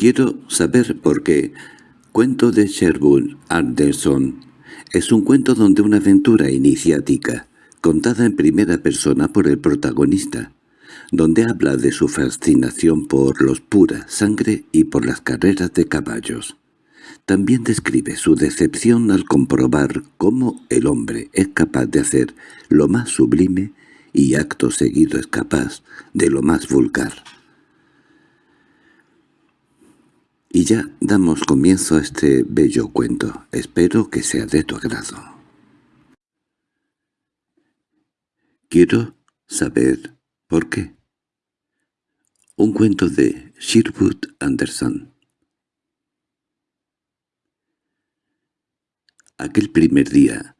Quiero saber por qué. Cuento de Sherwood Anderson. Es un cuento donde una aventura iniciática, contada en primera persona por el protagonista, donde habla de su fascinación por los pura sangre y por las carreras de caballos. También describe su decepción al comprobar cómo el hombre es capaz de hacer lo más sublime y acto seguido es capaz de lo más vulgar. Y ya damos comienzo a este bello cuento. Espero que sea de tu agrado. Quiero saber por qué. Un cuento de Sherwood Anderson Aquel primer día,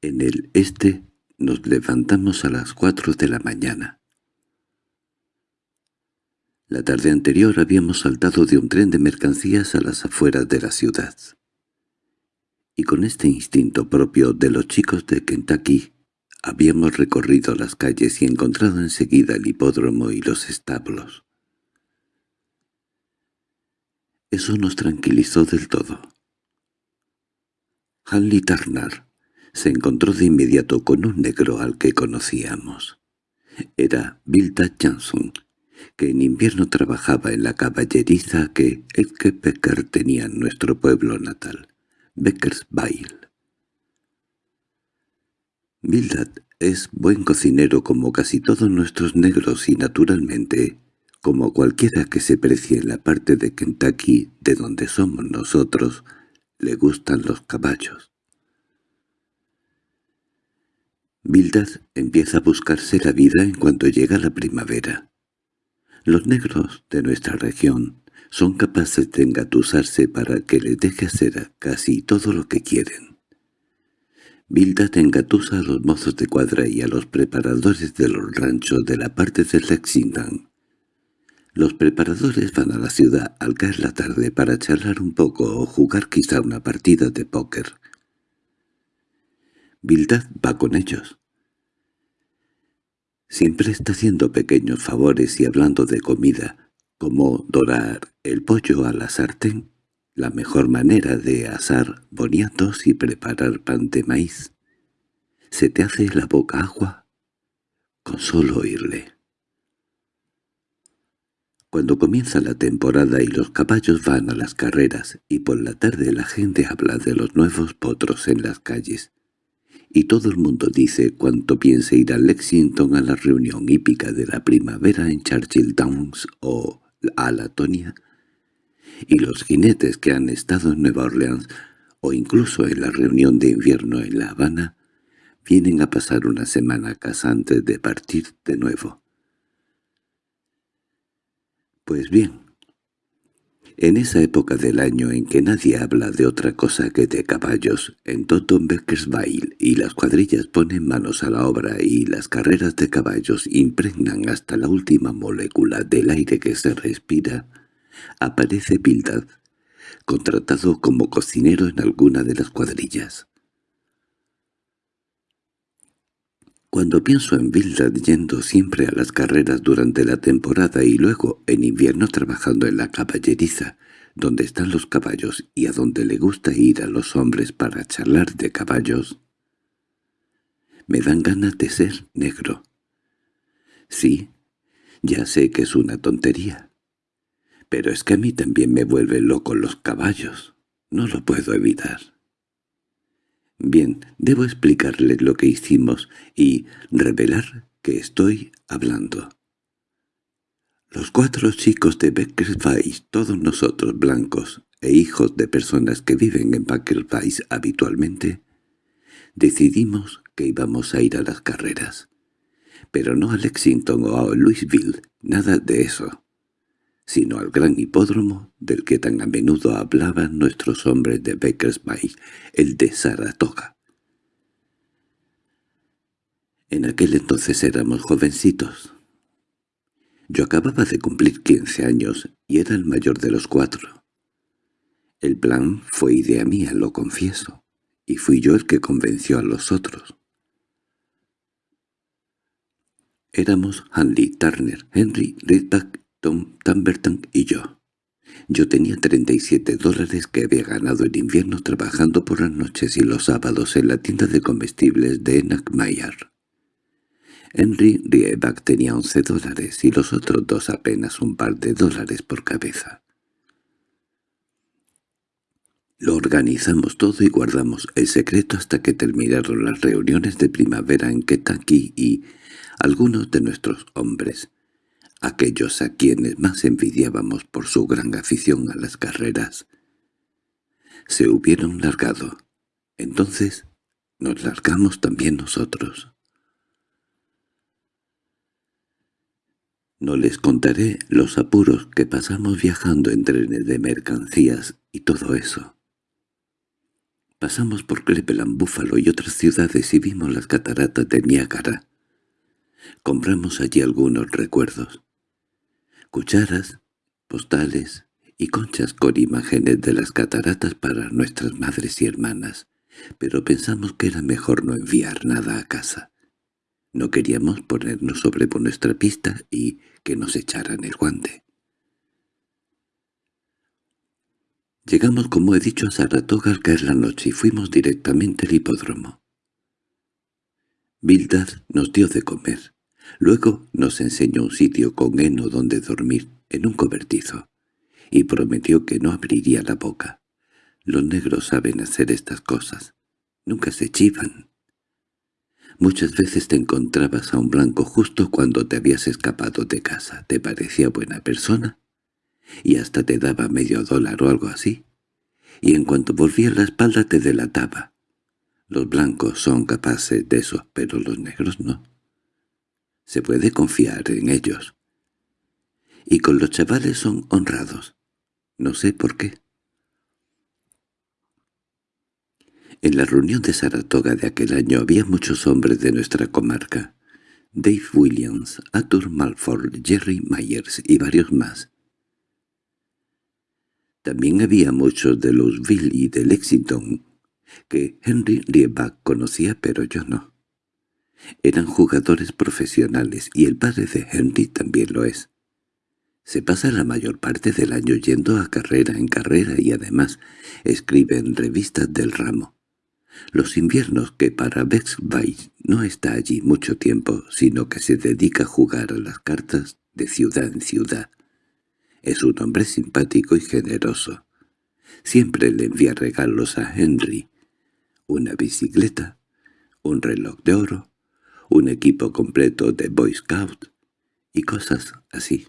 en el este, nos levantamos a las cuatro de la mañana. La tarde anterior habíamos saltado de un tren de mercancías a las afueras de la ciudad. Y con este instinto propio de los chicos de Kentucky, habíamos recorrido las calles y encontrado enseguida el hipódromo y los establos. Eso nos tranquilizó del todo. Hanley Turner se encontró de inmediato con un negro al que conocíamos. Era Bilda Johnson, que en invierno trabajaba en la caballeriza que Edke Becker tenía en nuestro pueblo natal, Beckersville. Bildad es buen cocinero como casi todos nuestros negros y naturalmente, como cualquiera que se precie en la parte de Kentucky de donde somos nosotros, le gustan los caballos. Bildad empieza a buscarse la vida en cuanto llega la primavera. Los negros de nuestra región son capaces de engatusarse para que les deje hacer casi todo lo que quieren. Bildad engatusa a los mozos de cuadra y a los preparadores de los ranchos de la parte de Lexington, los preparadores van a la ciudad al caer la tarde para charlar un poco o jugar quizá una partida de póker. Bildad va con ellos. Siempre está haciendo pequeños favores y hablando de comida, como dorar el pollo a la sartén, la mejor manera de asar boniatos y preparar pan de maíz. ¿Se te hace la boca agua? Con solo oírle. Cuando comienza la temporada y los caballos van a las carreras y por la tarde la gente habla de los nuevos potros en las calles, y todo el mundo dice cuánto piensa ir a Lexington a la reunión hípica de la primavera en Churchill Downs o a Latonia, y los jinetes que han estado en Nueva Orleans o incluso en la reunión de invierno en La Habana, vienen a pasar una semana a casa antes de partir de nuevo. Pues bien, en esa época del año en que nadie habla de otra cosa que de caballos, en Toton Beckersville y las cuadrillas ponen manos a la obra y las carreras de caballos impregnan hasta la última molécula del aire que se respira, aparece Bildad, contratado como cocinero en alguna de las cuadrillas. Cuando pienso en Bildad yendo siempre a las carreras durante la temporada y luego en invierno trabajando en la caballeriza, donde están los caballos y a donde le gusta ir a los hombres para charlar de caballos, me dan ganas de ser negro. Sí, ya sé que es una tontería, pero es que a mí también me vuelven loco los caballos, no lo puedo evitar. Bien, debo explicarles lo que hicimos y revelar que estoy hablando. Los cuatro chicos de Beckersville, todos nosotros blancos e hijos de personas que viven en Beckersville habitualmente, decidimos que íbamos a ir a las carreras. Pero no a Lexington o a Louisville, nada de eso sino al gran hipódromo del que tan a menudo hablaban nuestros hombres de Beckersville, el de Saratoga. En aquel entonces éramos jovencitos. Yo acababa de cumplir quince años y era el mayor de los cuatro. El plan fue idea mía, lo confieso, y fui yo el que convenció a los otros. Éramos Hanley, Turner, Henry, Ridback Tom Tamberton y yo. Yo tenía 37 dólares que había ganado en invierno trabajando por las noches y los sábados en la tienda de comestibles de Enackmayer. Henry Rieback tenía 11 dólares y los otros dos apenas un par de dólares por cabeza. Lo organizamos todo y guardamos el secreto hasta que terminaron las reuniones de primavera en Kentucky y algunos de nuestros hombres, aquellos a quienes más envidiábamos por su gran afición a las carreras, se hubieron largado. Entonces nos largamos también nosotros. No les contaré los apuros que pasamos viajando en trenes de mercancías y todo eso. Pasamos por Cleveland, Búfalo y otras ciudades y vimos las cataratas de Niágara. Compramos allí algunos recuerdos. Cucharas, postales y conchas con imágenes de las cataratas para nuestras madres y hermanas, pero pensamos que era mejor no enviar nada a casa. No queríamos ponernos sobre nuestra pista y que nos echaran el guante. Llegamos, como he dicho, a Saratoga al caer la noche y fuimos directamente al hipódromo. Bildad nos dio de comer. Luego nos enseñó un sitio con heno donde dormir, en un cobertizo, y prometió que no abriría la boca. Los negros saben hacer estas cosas. Nunca se chivan. Muchas veces te encontrabas a un blanco justo cuando te habías escapado de casa. ¿Te parecía buena persona? y hasta te daba medio dólar o algo así, y en cuanto volvía la espalda te delataba. Los blancos son capaces de eso, pero los negros no. Se puede confiar en ellos. Y con los chavales son honrados. No sé por qué. En la reunión de Saratoga de aquel año había muchos hombres de nuestra comarca. Dave Williams, Arthur Malford, Jerry Myers y varios más. También había muchos de Louisville y de Lexington, que Henry Rieback conocía pero yo no. Eran jugadores profesionales y el padre de Henry también lo es. Se pasa la mayor parte del año yendo a carrera en carrera y además escribe en revistas del ramo. Los inviernos que para Bexby no está allí mucho tiempo, sino que se dedica a jugar a las cartas de ciudad en ciudad, es un hombre simpático y generoso. Siempre le envía regalos a Henry. Una bicicleta, un reloj de oro, un equipo completo de Boy Scout y cosas así.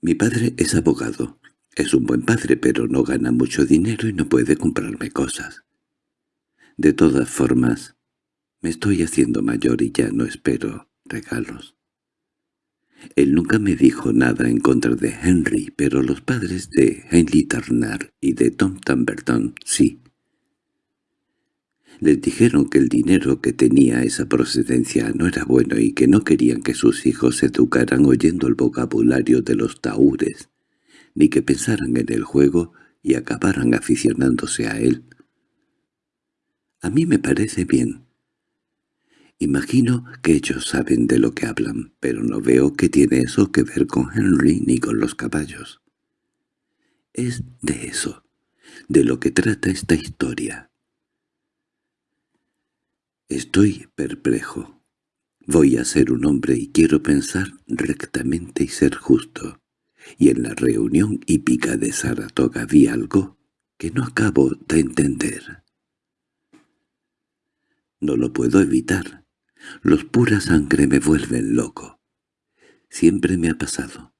Mi padre es abogado. Es un buen padre, pero no gana mucho dinero y no puede comprarme cosas. De todas formas, me estoy haciendo mayor y ya no espero regalos. Él nunca me dijo nada en contra de Henry, pero los padres de Henry Turner y de Tom Tamberton sí. Les dijeron que el dinero que tenía esa procedencia no era bueno y que no querían que sus hijos se educaran oyendo el vocabulario de los taúres, ni que pensaran en el juego y acabaran aficionándose a él. A mí me parece bien, Imagino que ellos saben de lo que hablan, pero no veo que tiene eso que ver con Henry ni con los caballos. Es de eso, de lo que trata esta historia. Estoy perplejo. Voy a ser un hombre y quiero pensar rectamente y ser justo. Y en la reunión hípica de Saratoga vi algo que no acabo de entender. No lo puedo evitar. Los pura sangre me vuelven loco. Siempre me ha pasado.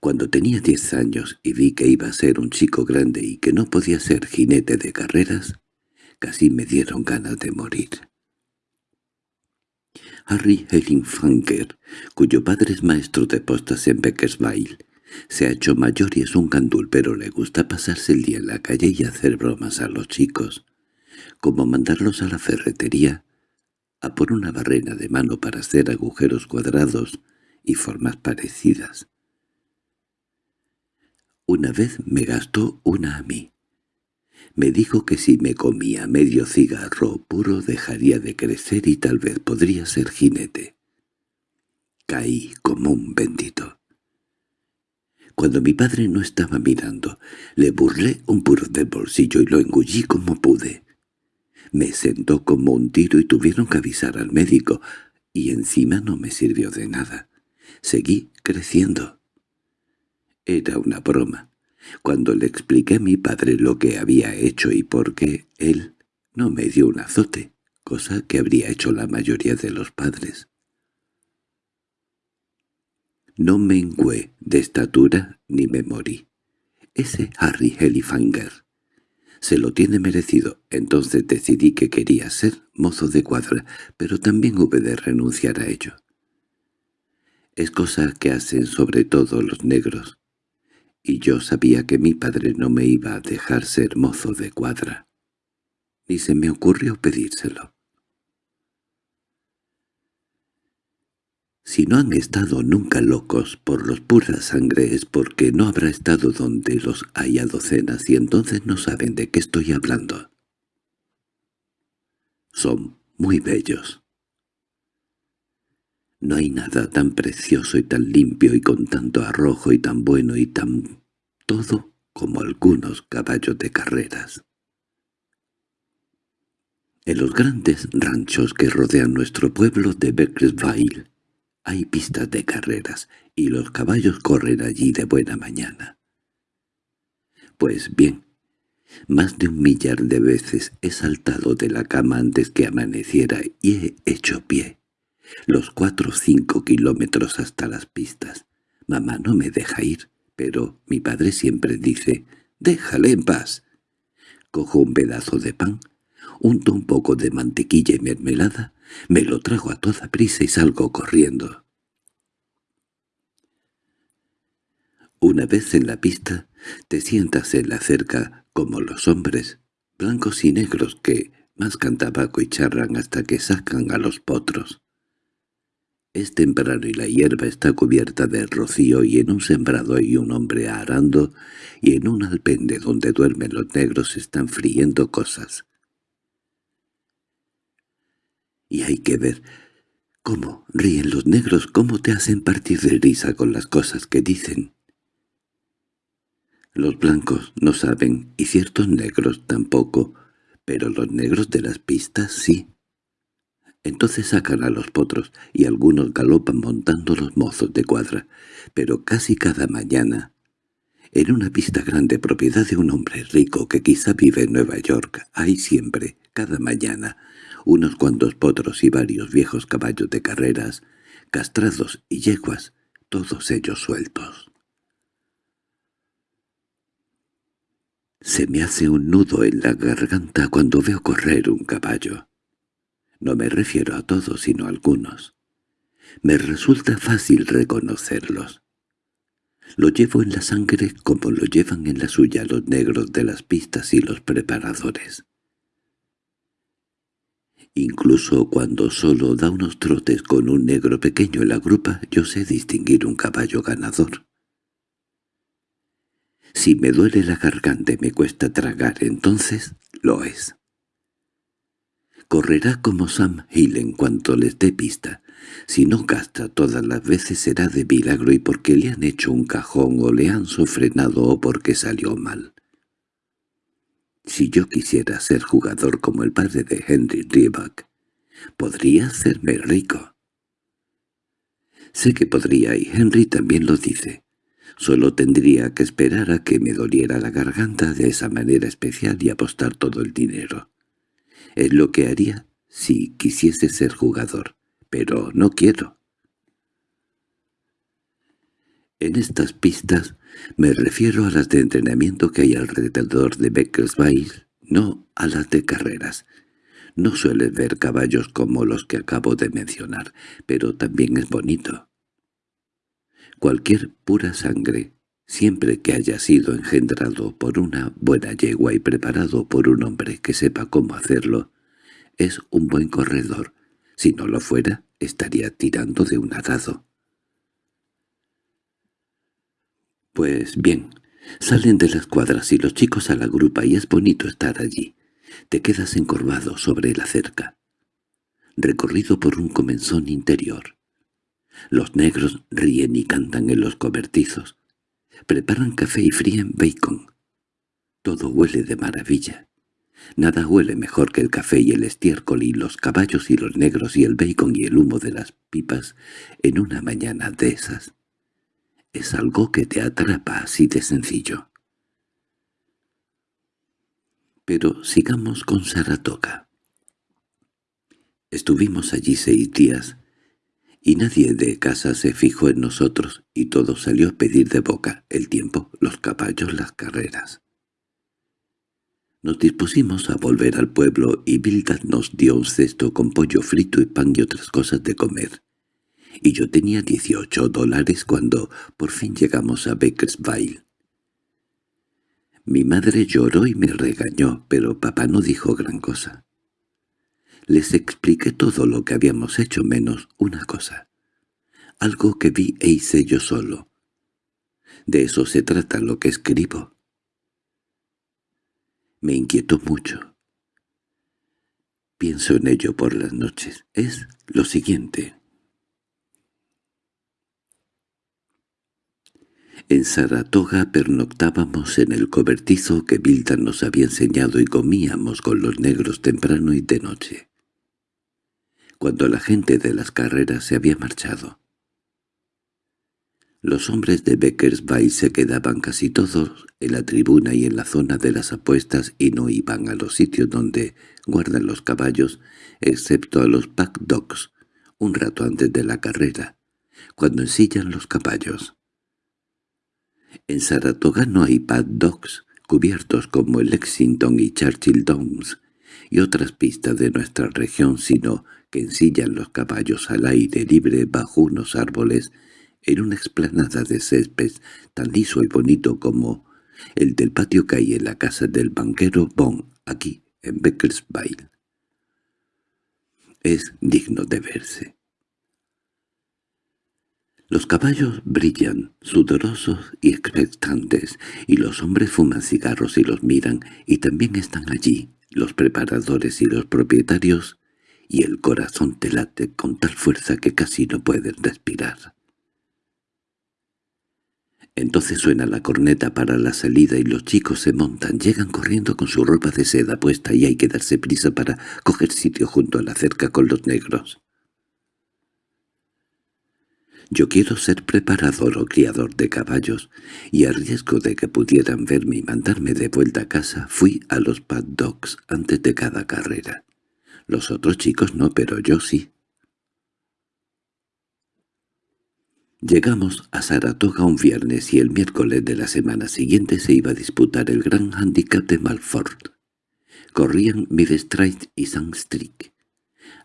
Cuando tenía diez años y vi que iba a ser un chico grande y que no podía ser jinete de carreras, casi me dieron ganas de morir. Harry Funker, cuyo padre es maestro de postas en Beckersville, se ha hecho mayor y es un candul, pero le gusta pasarse el día en la calle y hacer bromas a los chicos, como mandarlos a la ferretería a por una barrena de mano para hacer agujeros cuadrados y formas parecidas. Una vez me gastó una a mí. Me dijo que si me comía medio cigarro puro dejaría de crecer y tal vez podría ser jinete. Caí como un bendito. Cuando mi padre no estaba mirando, le burlé un puro del bolsillo y lo engullí como pude. Me sentó como un tiro y tuvieron que avisar al médico, y encima no me sirvió de nada. Seguí creciendo. Era una broma. Cuando le expliqué a mi padre lo que había hecho y por qué, él no me dio un azote, cosa que habría hecho la mayoría de los padres. No mengué de estatura ni me morí. Ese Harry Helifanger se lo tiene merecido. Entonces decidí que quería ser mozo de cuadra, pero también hube de renunciar a ello. Es cosa que hacen sobre todo los negros, y yo sabía que mi padre no me iba a dejar ser mozo de cuadra. Ni se me ocurrió pedírselo. Si no han estado nunca locos por los pura sangre es porque no habrá estado donde los haya docenas y entonces no saben de qué estoy hablando. Son muy bellos. No hay nada tan precioso y tan limpio y con tanto arrojo y tan bueno y tan todo como algunos caballos de carreras. En los grandes ranchos que rodean nuestro pueblo de Beckersville hay pistas de carreras, y los caballos corren allí de buena mañana. Pues bien, más de un millar de veces he saltado de la cama antes que amaneciera y he hecho pie. Los cuatro o cinco kilómetros hasta las pistas. Mamá no me deja ir, pero mi padre siempre dice, «déjale en paz». Cojo un pedazo de pan, unto un poco de mantequilla y mermelada, me lo trago a toda prisa y salgo corriendo. Una vez en la pista, te sientas en la cerca como los hombres, blancos y negros que más tabaco y charran hasta que sacan a los potros. Es temprano y la hierba está cubierta de rocío y en un sembrado hay un hombre arando y en un alpende donde duermen los negros están friendo cosas y hay que ver cómo ríen los negros, cómo te hacen partir de risa con las cosas que dicen. Los blancos no saben, y ciertos negros tampoco, pero los negros de las pistas sí. Entonces sacan a los potros, y algunos galopan montando los mozos de cuadra, pero casi cada mañana, en una pista grande propiedad de un hombre rico que quizá vive en Nueva York, hay siempre, cada mañana, unos cuantos potros y varios viejos caballos de carreras, castrados y yeguas, todos ellos sueltos. Se me hace un nudo en la garganta cuando veo correr un caballo. No me refiero a todos, sino a algunos. Me resulta fácil reconocerlos. Lo llevo en la sangre como lo llevan en la suya los negros de las pistas y los preparadores. Incluso cuando solo da unos trotes con un negro pequeño en la grupa, yo sé distinguir un caballo ganador. Si me duele la garganta y me cuesta tragar, entonces lo es. Correrá como Sam Hill en cuanto les dé pista. Si no gasta todas las veces será de milagro y porque le han hecho un cajón o le han sofrenado o porque salió mal. Si yo quisiera ser jugador como el padre de Henry Riback, podría hacerme rico. Sé que podría y Henry también lo dice. Solo tendría que esperar a que me doliera la garganta de esa manera especial y apostar todo el dinero. Es lo que haría si quisiese ser jugador, pero no quiero. En estas pistas me refiero a las de entrenamiento que hay alrededor de Beckersville, no a las de carreras. No suele ver caballos como los que acabo de mencionar, pero también es bonito. Cualquier pura sangre, siempre que haya sido engendrado por una buena yegua y preparado por un hombre que sepa cómo hacerlo, es un buen corredor. Si no lo fuera, estaría tirando de un arado. Pues bien, salen de las cuadras y los chicos a la grupa y es bonito estar allí. Te quedas encorvado sobre la cerca, recorrido por un comenzón interior. Los negros ríen y cantan en los cobertizos. Preparan café y fríen bacon. Todo huele de maravilla. Nada huele mejor que el café y el estiércol y los caballos y los negros y el bacon y el humo de las pipas en una mañana de esas. Es algo que te atrapa así de sencillo. Pero sigamos con Saratoga. Estuvimos allí seis días, y nadie de casa se fijó en nosotros, y todo salió a pedir de boca, el tiempo, los caballos, las carreras. Nos dispusimos a volver al pueblo y Bildad nos dio un cesto con pollo frito y pan y otras cosas de comer. Y yo tenía dieciocho dólares cuando por fin llegamos a Bakersville. Mi madre lloró y me regañó, pero papá no dijo gran cosa. Les expliqué todo lo que habíamos hecho menos una cosa. Algo que vi e hice yo solo. De eso se trata lo que escribo. Me inquietó mucho. Pienso en ello por las noches. Es lo siguiente. En Saratoga pernoctábamos en el cobertizo que Vilda nos había enseñado y comíamos con los negros temprano y de noche. Cuando la gente de las carreras se había marchado, los hombres de Beckersville se quedaban casi todos en la tribuna y en la zona de las apuestas y no iban a los sitios donde guardan los caballos, excepto a los pack dogs, un rato antes de la carrera, cuando ensillan los caballos. En Saratoga no hay pad dogs cubiertos como el Lexington y Churchill Downs y otras pistas de nuestra región, sino que ensillan los caballos al aire libre bajo unos árboles en una explanada de césped tan liso y bonito como el del patio que hay en la casa del banquero Bond, aquí, en Beckersville. Es digno de verse. Los caballos brillan, sudorosos y expectantes, y los hombres fuman cigarros y los miran, y también están allí los preparadores y los propietarios, y el corazón te late con tal fuerza que casi no puedes respirar. Entonces suena la corneta para la salida y los chicos se montan, llegan corriendo con su ropa de seda puesta y hay que darse prisa para coger sitio junto a la cerca con los negros. Yo quiero ser preparador o criador de caballos, y a riesgo de que pudieran verme y mandarme de vuelta a casa, fui a los pad dogs antes de cada carrera. Los otros chicos no, pero yo sí. Llegamos a Saratoga un viernes y el miércoles de la semana siguiente se iba a disputar el gran handicap de Malford. Corrían Midstreet y Sandstreak.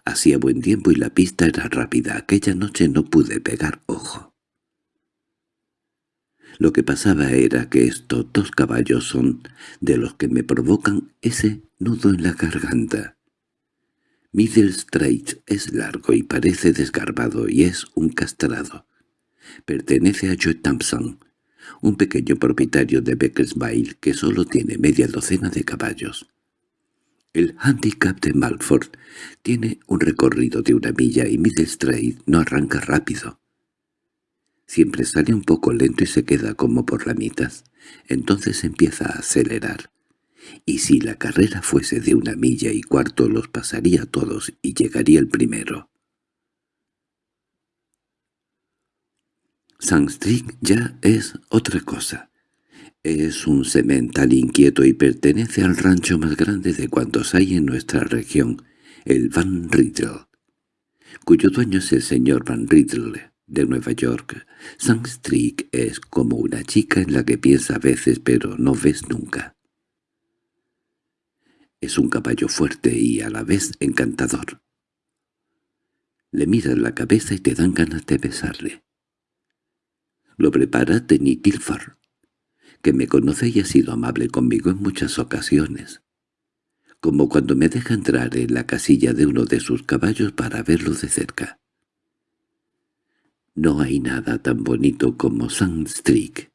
Hacía buen tiempo y la pista era rápida. Aquella noche no pude pegar ojo. Lo que pasaba era que estos dos caballos son de los que me provocan ese nudo en la garganta. Middle Strait es largo y parece desgarbado y es un castrado pertenece a Joe Thompson, un pequeño propietario de Beckersville que solo tiene media docena de caballos. El handicap de Malford tiene un recorrido de una milla y Middle no arranca rápido. Siempre sale un poco lento y se queda como por la mitad. Entonces empieza a acelerar. Y si la carrera fuese de una milla y cuarto los pasaría todos y llegaría el primero. Sandstreak ya es otra cosa. Es un semental inquieto y pertenece al rancho más grande de cuantos hay en nuestra región, el Van Riddle, cuyo dueño es el señor Van Riddle de Nueva York. Sandstreak es como una chica en la que piensa a veces pero no ves nunca. Es un caballo fuerte y a la vez encantador. Le miras la cabeza y te dan ganas de besarle. Lo prepara Tenny Tilfar, que me conoce y ha sido amable conmigo en muchas ocasiones, como cuando me deja entrar en la casilla de uno de sus caballos para verlo de cerca. No hay nada tan bonito como Sandstreak.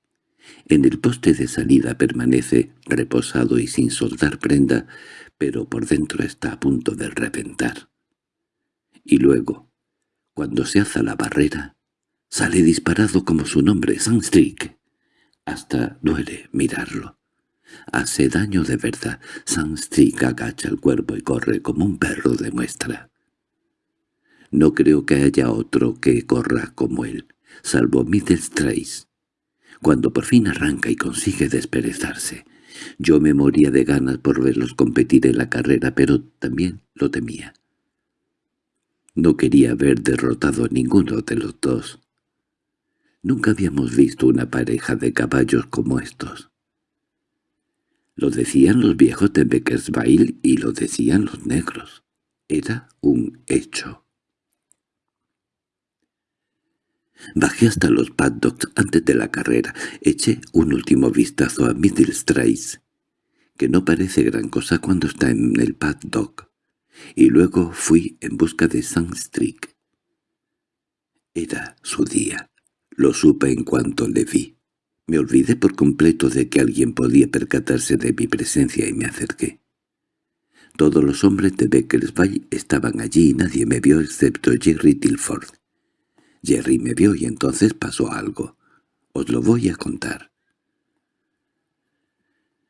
En el poste de salida permanece reposado y sin soltar prenda, pero por dentro está a punto de reventar. Y luego, cuando se alza la barrera, Sale disparado como su nombre, Sandstreak. Hasta duele mirarlo. Hace daño de verdad. Sunstreak agacha el cuerpo y corre como un perro de muestra. No creo que haya otro que corra como él, salvo Middlestrace. Cuando por fin arranca y consigue desperezarse, yo me moría de ganas por verlos competir en la carrera, pero también lo temía. No quería haber derrotado a ninguno de los dos. Nunca habíamos visto una pareja de caballos como estos. Lo decían los viejos de Beckersville y lo decían los negros. Era un hecho. Bajé hasta los paddocks antes de la carrera. Eché un último vistazo a Middlestrace, que no parece gran cosa cuando está en el paddock, y luego fui en busca de Sunstreak. Era su día. Lo supe en cuanto le vi. Me olvidé por completo de que alguien podía percatarse de mi presencia y me acerqué. Todos los hombres de Beckersville estaban allí y nadie me vio excepto Jerry Tilford. Jerry me vio y entonces pasó algo. Os lo voy a contar.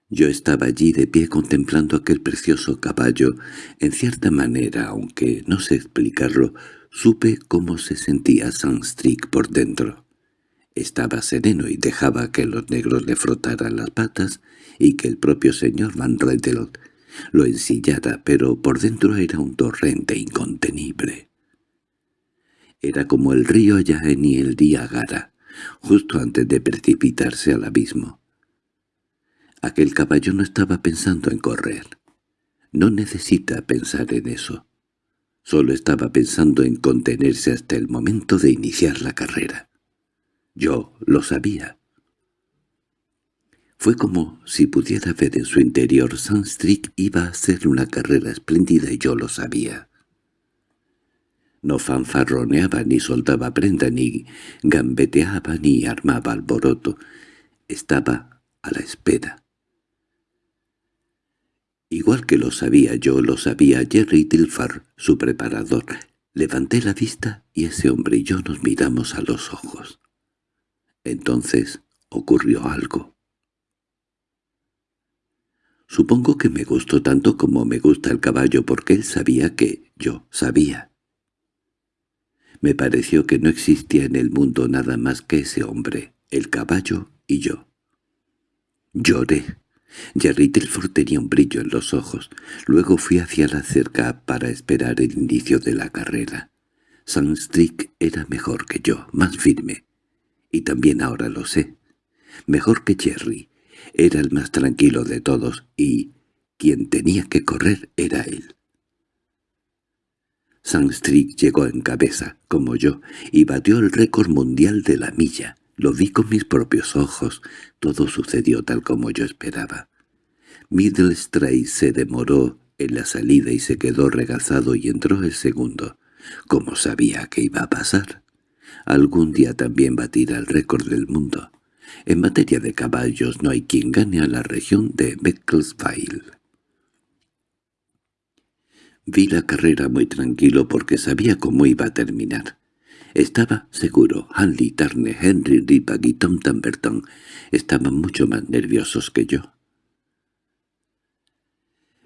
Yo estaba allí de pie contemplando aquel precioso caballo. En cierta manera, aunque no sé explicarlo, supe cómo se sentía Sunstreak por dentro. Estaba sereno y dejaba que los negros le frotaran las patas y que el propio señor Van Rentel lo ensillara, pero por dentro era un torrente incontenible. Era como el río Yaen y el Diagara, justo antes de precipitarse al abismo. Aquel caballo no estaba pensando en correr. No necesita pensar en eso. Solo estaba pensando en contenerse hasta el momento de iniciar la carrera. Yo lo sabía. Fue como si pudiera ver en su interior Sunstreak iba a hacer una carrera espléndida y yo lo sabía. No fanfarroneaba ni soltaba prenda, ni gambeteaba ni armaba alboroto. Estaba a la espera. Igual que lo sabía yo, lo sabía Jerry Tilfar, su preparador. Levanté la vista y ese hombre y yo nos miramos a los ojos. Entonces ocurrió algo. Supongo que me gustó tanto como me gusta el caballo porque él sabía que yo sabía. Me pareció que no existía en el mundo nada más que ese hombre, el caballo y yo. Lloré. Jerry Telford tenía un brillo en los ojos. Luego fui hacia la cerca para esperar el inicio de la carrera. Sunstreak era mejor que yo, más firme. Y también ahora lo sé. Mejor que Jerry. Era el más tranquilo de todos y quien tenía que correr era él. Sunstreak llegó en cabeza, como yo, y batió el récord mundial de la milla. Lo vi con mis propios ojos. Todo sucedió tal como yo esperaba. Middlestrace se demoró en la salida y se quedó regazado y entró el segundo. Como sabía que iba a pasar? Algún día también batirá el récord del mundo. En materia de caballos no hay quien gane a la región de Becclesville. Vi la carrera muy tranquilo porque sabía cómo iba a terminar. Estaba seguro, Hanley, Turner, Henry, Rippag y Tom Tamberton estaban mucho más nerviosos que yo.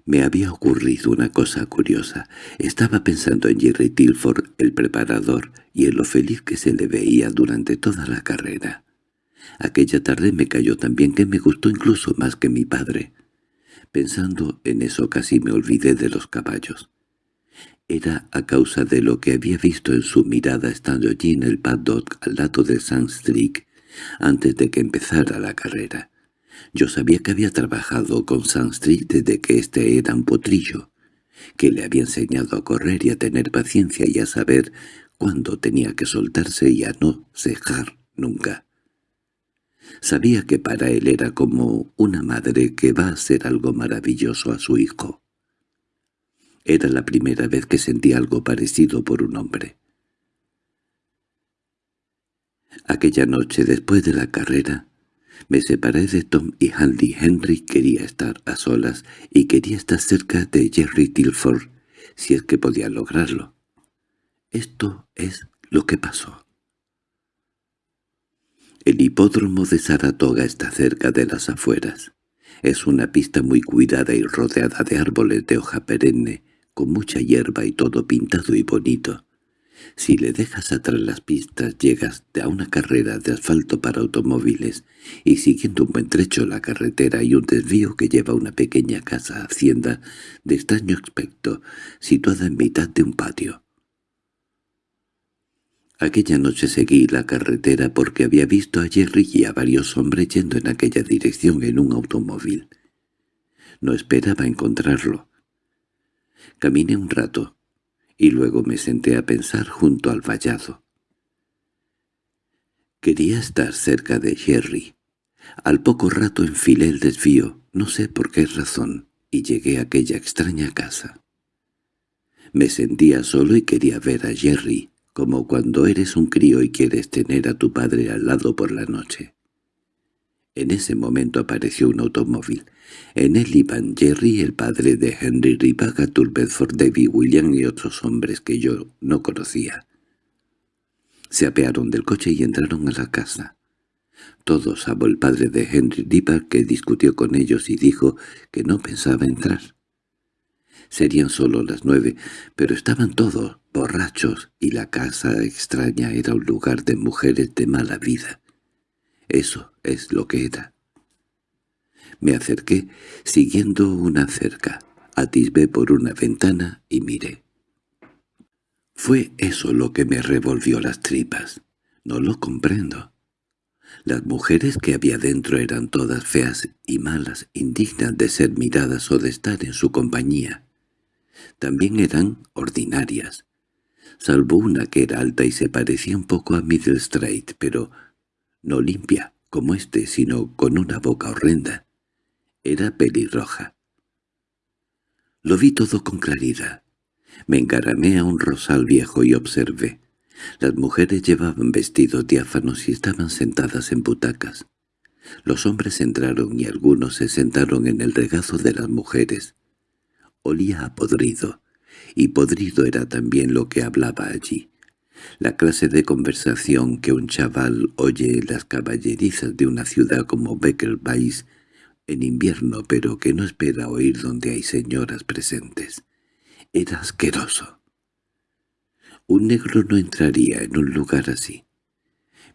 Me había ocurrido una cosa curiosa. Estaba pensando en Jerry Tilford, el preparador, y en lo feliz que se le veía durante toda la carrera. Aquella tarde me cayó tan bien que me gustó incluso más que mi padre. Pensando en eso casi me olvidé de los caballos. Era a causa de lo que había visto en su mirada estando allí en el paddock al lado de Sunstreak antes de que empezara la carrera. Yo sabía que había trabajado con Sunstreak desde que éste era un potrillo, que le había enseñado a correr y a tener paciencia y a saber cuándo tenía que soltarse y a no cejar nunca. Sabía que para él era como una madre que va a hacer algo maravilloso a su hijo. Era la primera vez que sentía algo parecido por un hombre. Aquella noche, después de la carrera, me separé de Tom y Handy. Henry quería estar a solas y quería estar cerca de Jerry Tilford, si es que podía lograrlo. Esto es lo que pasó. El hipódromo de Saratoga está cerca de las afueras. Es una pista muy cuidada y rodeada de árboles de hoja perenne, con mucha hierba y todo pintado y bonito. Si le dejas atrás las pistas llegas a una carrera de asfalto para automóviles y siguiendo un buen trecho la carretera hay un desvío que lleva a una pequeña casa hacienda de extraño aspecto situada en mitad de un patio. Aquella noche seguí la carretera porque había visto a Jerry y a varios hombres yendo en aquella dirección en un automóvil. No esperaba encontrarlo. Caminé un rato, y luego me senté a pensar junto al vallado. Quería estar cerca de Jerry. Al poco rato enfilé el desvío, no sé por qué razón, y llegué a aquella extraña casa. Me sentía solo y quería ver a Jerry, como cuando eres un crío y quieres tener a tu padre al lado por la noche. En ese momento apareció un automóvil. En él iban Jerry, el padre de Henry Ribaga, Bedford, David William y otros hombres que yo no conocía. Se apearon del coche y entraron a la casa. Todos, salvo el padre de Henry Ribaga, que discutió con ellos y dijo que no pensaba entrar. Serían solo las nueve, pero estaban todos borrachos y la casa extraña era un lugar de mujeres de mala vida. Eso es lo que era. Me acerqué, siguiendo una cerca, atisbé por una ventana y miré. Fue eso lo que me revolvió las tripas. No lo comprendo. Las mujeres que había dentro eran todas feas y malas, indignas de ser miradas o de estar en su compañía. También eran ordinarias, salvo una que era alta y se parecía un poco a Middle Street, pero no limpia, como éste, sino con una boca horrenda. Era pelirroja. Lo vi todo con claridad. Me encaramé a un rosal viejo y observé. Las mujeres llevaban vestidos diáfanos y estaban sentadas en butacas. Los hombres entraron y algunos se sentaron en el regazo de las mujeres. Olía a podrido, y podrido era también lo que hablaba allí la clase de conversación que un chaval oye en las caballerizas de una ciudad como Beckelbais en invierno pero que no espera oír donde hay señoras presentes. Era asqueroso. Un negro no entraría en un lugar así.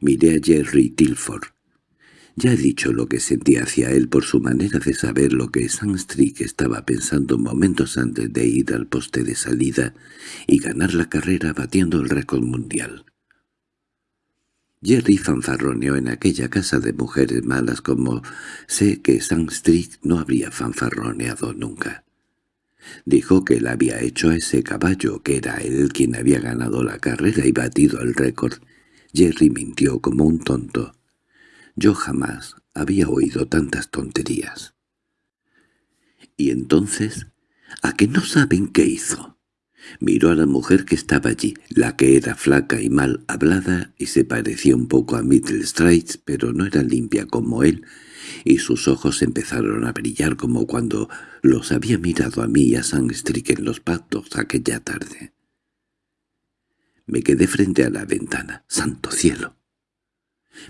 Miré a Jerry Tilford. Ya he dicho lo que sentía hacia él por su manera de saber lo que Sandstreak estaba pensando momentos antes de ir al poste de salida y ganar la carrera batiendo el récord mundial. Jerry fanfarroneó en aquella casa de mujeres malas como sé que Sandstreak no habría fanfarroneado nunca. Dijo que él había hecho a ese caballo, que era él quien había ganado la carrera y batido el récord. Jerry mintió como un tonto. Yo jamás había oído tantas tonterías. —¿Y entonces? ¿A qué no saben qué hizo? Miró a la mujer que estaba allí, la que era flaca y mal hablada y se parecía un poco a Middle Straits, pero no era limpia como él, y sus ojos empezaron a brillar como cuando los había mirado a mí y a Sangstrick en los pactos aquella tarde. Me quedé frente a la ventana. ¡Santo cielo!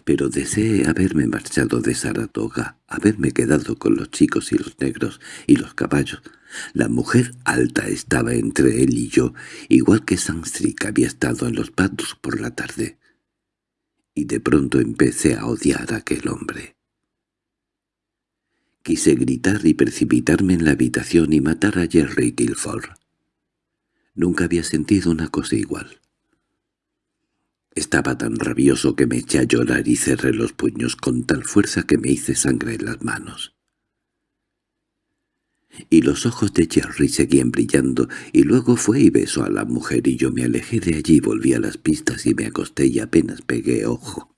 Pero deseé haberme marchado de Saratoga, haberme quedado con los chicos y los negros y los caballos. La mujer alta estaba entre él y yo, igual que Sangstrick había estado en los patos por la tarde. Y de pronto empecé a odiar a aquel hombre. Quise gritar y precipitarme en la habitación y matar a Jerry Tilford. Nunca había sentido una cosa igual. Estaba tan rabioso que me eché a llorar y cerré los puños con tal fuerza que me hice sangre en las manos. Y los ojos de Jerry seguían brillando, y luego fue y besó a la mujer y yo me alejé de allí, volví a las pistas y me acosté y apenas pegué ojo.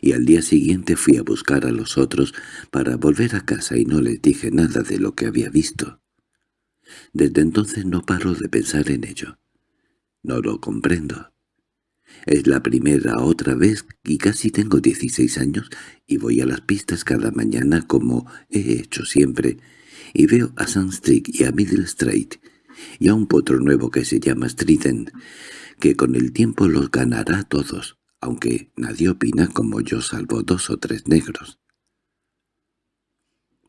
Y al día siguiente fui a buscar a los otros para volver a casa y no les dije nada de lo que había visto. Desde entonces no paro de pensar en ello. No lo comprendo. Es la primera otra vez y casi tengo 16 años y voy a las pistas cada mañana como he hecho siempre y veo a Sunstreak y a Middle Street y a un potro nuevo que se llama Strident, que con el tiempo los ganará todos, aunque nadie opina como yo salvo dos o tres negros.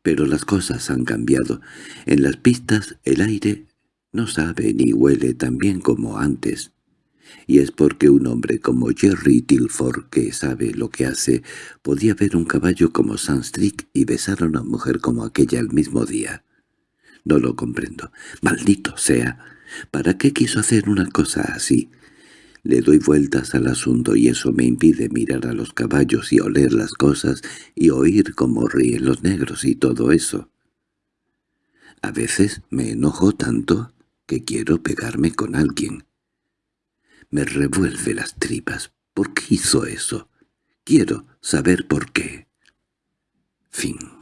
Pero las cosas han cambiado. En las pistas el aire no sabe ni huele tan bien como antes. Y es porque un hombre como Jerry Tilford, que sabe lo que hace, podía ver un caballo como Sandstreak y besar a una mujer como aquella el mismo día. No lo comprendo. ¡Maldito sea! ¿Para qué quiso hacer una cosa así? Le doy vueltas al asunto y eso me impide mirar a los caballos y oler las cosas y oír cómo ríen los negros y todo eso. A veces me enojo tanto que quiero pegarme con alguien. Me revuelve las tripas. ¿Por qué hizo eso? Quiero saber por qué. Fin